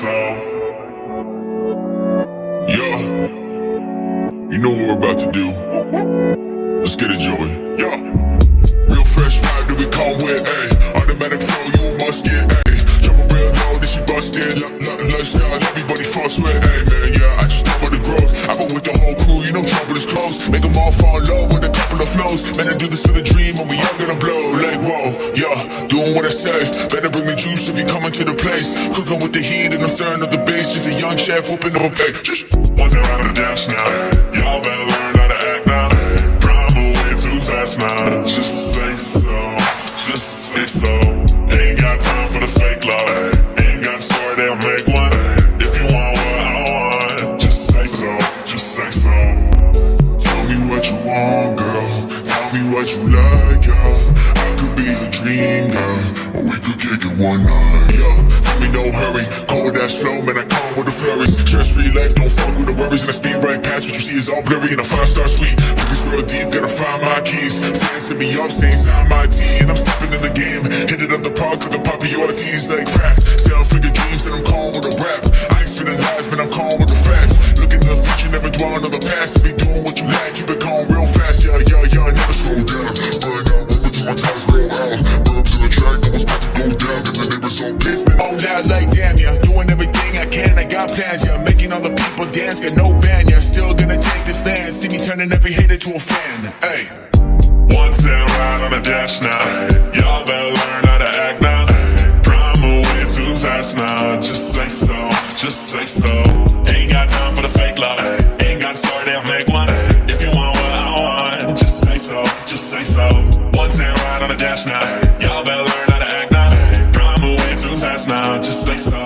song. Yeah. You know what we're about to do. Let's get it, Joey. Yeah. Real fresh vibe that we come with, ayy. Automatic flow, you must get, ayy. Jumping real low, this she busted. Lifestyle, everybody fucks with, Hey man. Yeah, I just talk about the growth. I've with the whole crew, you know trouble is close. Make them all fall in love with a couple of flows. Man, I do this doing what I say. Better bring the juice if you coming to the place. Cooking with the heat and I'm stirring up the base. Just a young chef whooping up a plate. Shh. Once around to dance now. Y'all better learn how to act now. Drive away too fast now. Just one yeah. Tell me no hurry. Cold ass flow, man, I come with the flurries. Stress free life, don't fuck with the worries. And I speed right past what you see is all blurry. in a five star suite. Focus real deep, gotta find my keys. Fans me up, saying sign my T. And I'm stepping in the game. Hit it up the park, cooking Poppy Ortiz like crack. Sell figure dreams, and I'm been on out like damn yeah. Doing everything I can, I got plans, yeah. Making all the people dance, got no band, yeah. Still gonna take the stand. See me turning every hater to a fan. Hey. Once I ride on the dash now, y'all better learn how to act now. Drama way too fast now. Just say so, just say so. Ain't got time for the fake love. Ain't got a story, they'll make one. If you want what I want, just say so, just say so. Once I ride on the dash now, y'all better learn so, just say so.